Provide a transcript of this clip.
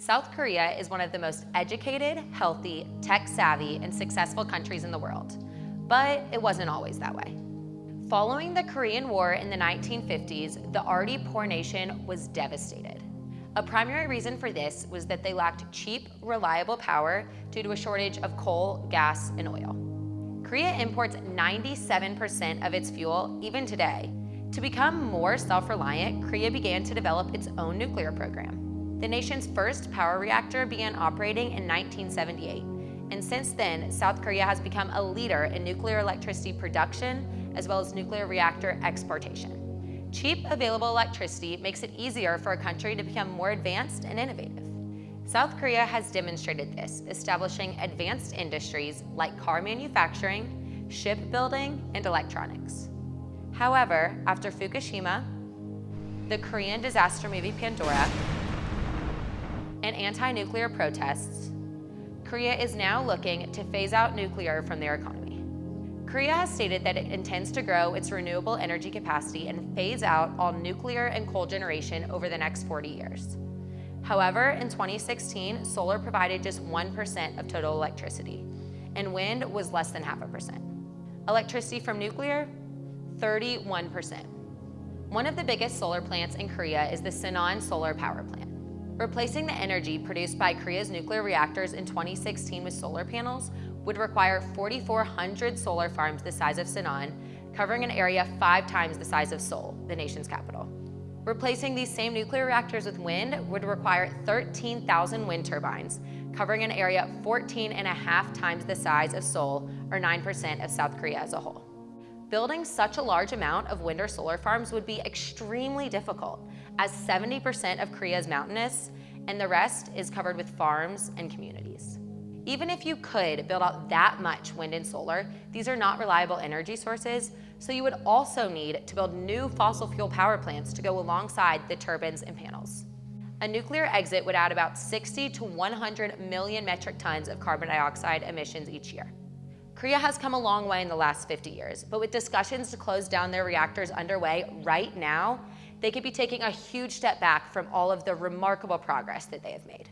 South Korea is one of the most educated, healthy, tech-savvy, and successful countries in the world. But it wasn't always that way. Following the Korean War in the 1950s, the already poor nation was devastated. A primary reason for this was that they lacked cheap, reliable power due to a shortage of coal, gas, and oil. Korea imports 97% of its fuel even today. To become more self-reliant, Korea began to develop its own nuclear program. The nation's first power reactor began operating in 1978, and since then, South Korea has become a leader in nuclear electricity production as well as nuclear reactor exportation. Cheap, available electricity makes it easier for a country to become more advanced and innovative. South Korea has demonstrated this, establishing advanced industries like car manufacturing, shipbuilding, and electronics. However, after Fukushima, the Korean disaster movie Pandora, and anti-nuclear protests, Korea is now looking to phase out nuclear from their economy. Korea has stated that it intends to grow its renewable energy capacity and phase out all nuclear and coal generation over the next 40 years. However, in 2016, solar provided just 1% of total electricity, and wind was less than half a percent. Electricity from nuclear, 31%. One of the biggest solar plants in Korea is the Sinan Solar Power Plant. Replacing the energy produced by Korea's nuclear reactors in 2016 with solar panels would require 4,400 solar farms the size of Sinan, covering an area five times the size of Seoul, the nation's capital. Replacing these same nuclear reactors with wind would require 13,000 wind turbines, covering an area 14 and a half times the size of Seoul, or 9% of South Korea as a whole. Building such a large amount of wind or solar farms would be extremely difficult, as 70% of Korea is mountainous, and the rest is covered with farms and communities. Even if you could build out that much wind and solar, these are not reliable energy sources, so you would also need to build new fossil fuel power plants to go alongside the turbines and panels. A nuclear exit would add about 60 to 100 million metric tons of carbon dioxide emissions each year. Korea has come a long way in the last 50 years, but with discussions to close down their reactors underway right now, they could be taking a huge step back from all of the remarkable progress that they have made.